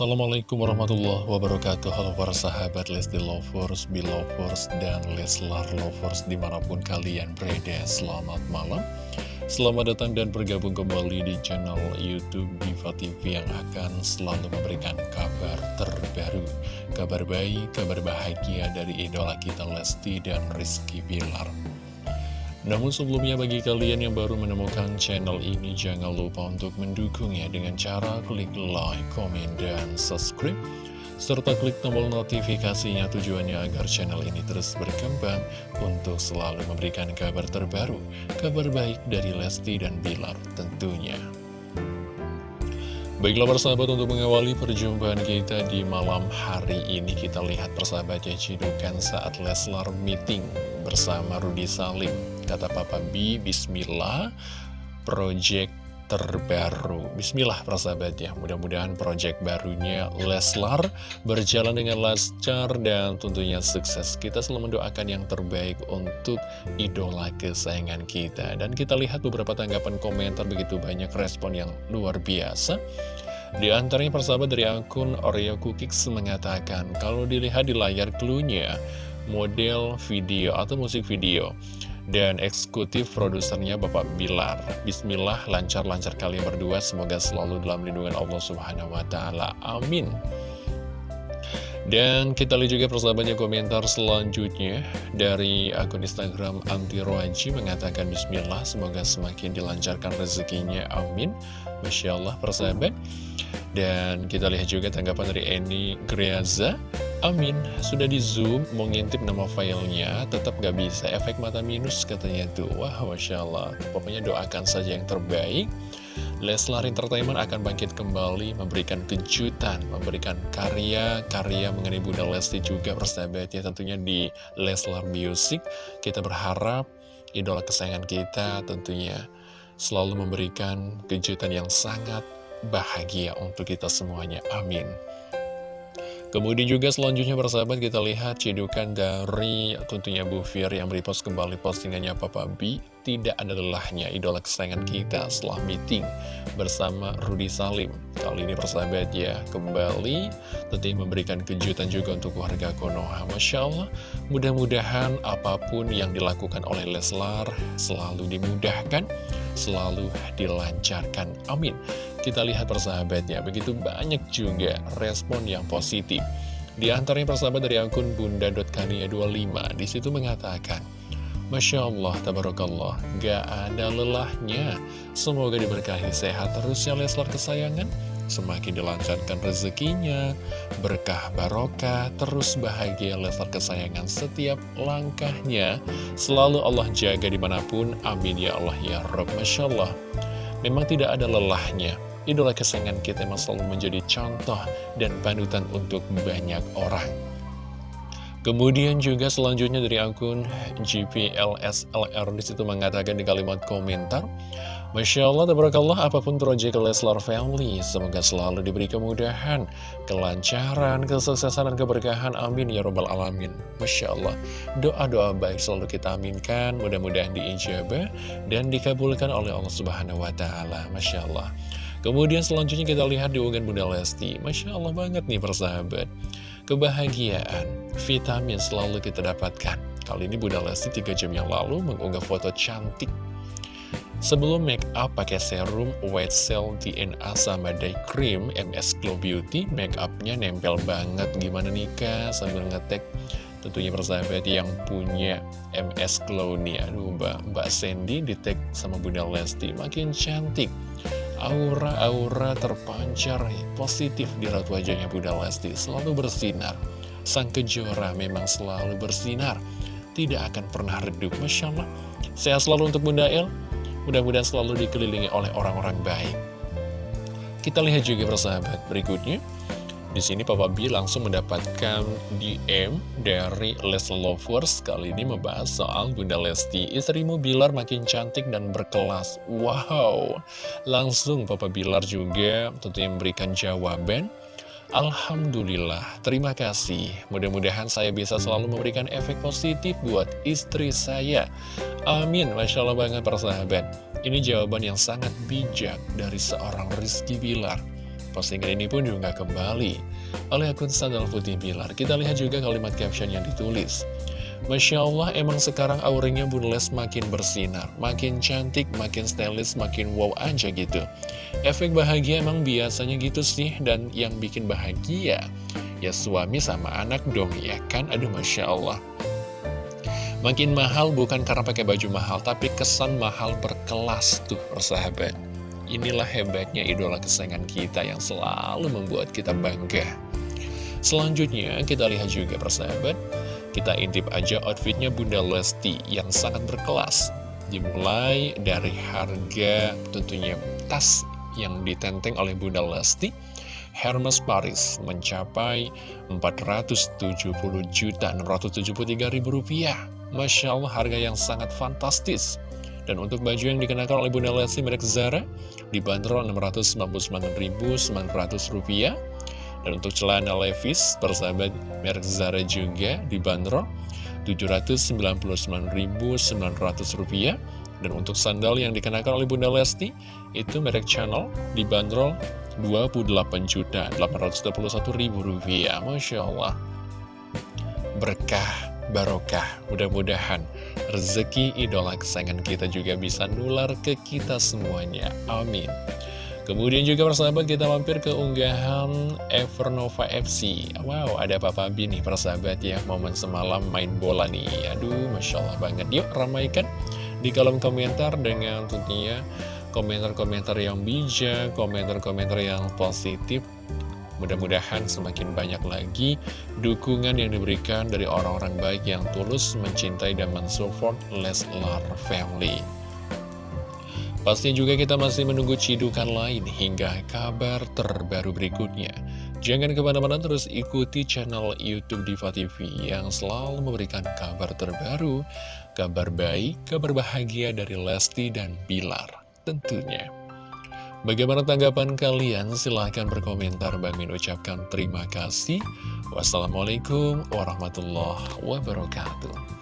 Assalamualaikum warahmatullahi wabarakatuh. Halo para sahabat Lesti Lovers, Belovers, dan Leslar Lovers di mana pun kalian berada Selamat malam. Selamat datang dan bergabung kembali di channel Youtube Diva TV yang akan selalu memberikan kabar terbaru Kabar baik, kabar bahagia dari idola kita Lesti dan Rizky Bilar namun sebelumnya bagi kalian yang baru menemukan channel ini jangan lupa untuk mendukungnya dengan cara klik like, komen, dan subscribe serta klik tombol notifikasinya tujuannya agar channel ini terus berkembang untuk selalu memberikan kabar terbaru, kabar baik dari Lesti dan Bilar tentunya. Baiklah persahabat untuk mengawali perjumpaan kita di malam hari ini kita lihat persahabat ya cidukan saat Leslar meeting bersama Rudi Salim Kata Papa B, Bismillah, project terbaru. Bismillah persahabat ya, mudah-mudahan project barunya Leslar berjalan dengan lancar dan tentunya sukses. Kita selalu mendoakan yang terbaik untuk idola kesayangan kita. Dan kita lihat beberapa tanggapan komentar begitu banyak respon yang luar biasa. Di antaranya persahabat dari akun Oreo Cookies mengatakan, kalau dilihat di layar clue-nya, model video atau musik video dan eksekutif produsernya Bapak Bilar. Bismillah, lancar-lancar kalian berdua, semoga selalu dalam lindungan Allah Subhanahu wa Ta'ala. Amin. Dan kita lihat juga persahabatnya komentar selanjutnya dari akun Instagram Anti Roaji mengatakan Bismillah semoga semakin dilancarkan rezekinya amin Masya Allah persahabat Dan kita lihat juga tanggapan dari Eni Greaza Amin, sudah di zoom, mau ngintip nama filenya, tetap gak bisa, efek mata minus katanya tuh. Wah, Masya Allah, pokoknya doakan saja yang terbaik. Leslar Entertainment akan bangkit kembali, memberikan kejutan, memberikan karya-karya mengenai Bunda Lesti juga persahabatnya tentunya di Leslar Music. Kita berharap idola kesayangan kita tentunya selalu memberikan kejutan yang sangat bahagia untuk kita semuanya. Amin. Kemudian juga selanjutnya persahabat kita lihat cedukan dari tentunya Bu Fir yang repost kembali postingannya Papa B Tidak ada lelahnya idola kesayangan kita setelah meeting bersama Rudi Salim. Kali ini persahabat ya kembali tentunya memberikan kejutan juga untuk warga Konoha. Masya Allah mudah-mudahan apa pun yang dilakukan oleh Leslar selalu dimudahkan Selalu dilancarkan. Amin. Kita lihat persahabatnya, begitu banyak juga respon yang positif. Di antaranya persahabat dari akun bunda.kania25, di situ mengatakan, Masya Allah, Tabarakallah, gak ada lelahnya. Semoga diberkahi sehat terus ya Leslar kesayangan. Semakin dilancarkan rezekinya, berkah barokah, terus bahagia Leslar kesayangan setiap langkahnya. Selalu Allah jaga di mana pun, amin ya Allah ya Rabb. Masya Allah, memang tidak ada lelahnya idola kesayangan kita memang selalu menjadi contoh dan panutan untuk banyak orang. Kemudian juga selanjutnya dari akun GPLSLR di situ mengatakan di kalimat komentar Masya Allah, tabarakallah, apa pun proyek Leslar Family, semoga selalu diberi kemudahan, kelancaran, kesuksesan, dan keberkahan. Amin, ya robbal alamin. Masya Allah, doa-doa baik selalu kita aminkan, mudah-mudahan diijabah dan dikabulkan oleh Allah Subhanahu Wa Taala. Masya Allah. Kemudian selanjutnya kita lihat di unggahan Bunda Lesti. Masya Allah banget nih persahabat. Kebahagiaan, vitamin selalu kita dapatkan. Kali ini Bunda Lesti 3 jam yang lalu mengunggah foto cantik. Sebelum make up pakai serum White Cell DNA sama day cream MS Glow Beauty, make upnya nempel banget. Gimana nih kak sambil ngetek tentunya persahabat yang punya MS Glow nih. Aduh mbak, mbak Sandy di sama Bunda Lesti makin cantik aura-aura terpancar positif di raut wajahnya Bunda Lesti selalu bersinar. Sang kejora memang selalu bersinar, tidak akan pernah redup. Masya Allah, sehat selalu untuk Bunda El, mudah-mudahan selalu dikelilingi oleh orang-orang baik. Kita lihat juga persahabat berikutnya. Di sini Papa B langsung mendapatkan DM dari Les Lovers kali ini membahas soal Bunda Lesti. Istrimu Bilar makin cantik dan berkelas. Wow, langsung Papa Bilar juga tentunya memberikan jawaban. Alhamdulillah, terima kasih. Mudah-mudahan saya bisa selalu memberikan efek positif buat istri saya. Amin, Masya Allah banget persahabat. Ini jawaban yang sangat bijak dari seorang Rizky Bilar. Postingan ini pun diunggah kembali oleh akun Sandal Putih Bilar. Kita lihat juga kalimat caption yang ditulis. Masya Allah, emang sekarang auranya Bunda Les makin bersinar, makin cantik, makin stylish, makin wow aja gitu. Efek bahagia emang biasanya gitu sih, dan yang bikin bahagia, ya suami sama anak dong, ya kan? Aduh, Masya Allah. Makin mahal bukan karena pakai baju mahal, tapi kesan mahal berkelas tuh, persahabat. Inilah hebatnya idola kesayangan kita yang selalu membuat kita bangga. Selanjutnya, kita lihat juga persahabat, kita intip aja outfitnya Bunda Lesti yang sangat berkelas. Dimulai dari harga tentunya tas yang ditenteng oleh Bunda Lesti. Hermes Paris mencapai 470 juta 673 ribu rupiah. Masya Allah harga yang sangat fantastis. Dan untuk baju yang dikenakan oleh Bunda Lesti merek Zara dibanderol 699.900 rupiah. Dan untuk celana Levi's, persahabat merek Zara juga dibanderol Rp799.900. Dan untuk sandal yang dikenakan oleh Bunda Lesti, itu merek Channel dibanderol Rp28.821.000. Masya Allah. Berkah, barokah. Mudah-mudahan rezeki idola kesayangan kita juga bisa nular ke kita semuanya. Amin. Kemudian juga persahabat kita mampir ke unggahan Evernova FC Wow, ada Papa B nih persahabat ya Momen semalam main bola nih Aduh, Masya Allah banget Yuk ramaikan di kolom komentar dengan tentunya komentar-komentar yang bijak Komentar-komentar yang positif Mudah-mudahan semakin banyak lagi dukungan yang diberikan dari orang-orang baik yang tulus mencintai dan mensupport Leslar Family. Pastinya juga kita masih menunggu cidukan lain hingga kabar terbaru berikutnya. Jangan ke mana-mana terus ikuti channel Youtube Diva TV yang selalu memberikan kabar terbaru, kabar baik, kabar bahagia dari Lesti dan Bilar tentunya. Bagaimana tanggapan kalian? Silahkan berkomentar. Bang Min ucapkan terima kasih. Wassalamualaikum warahmatullahi wabarakatuh.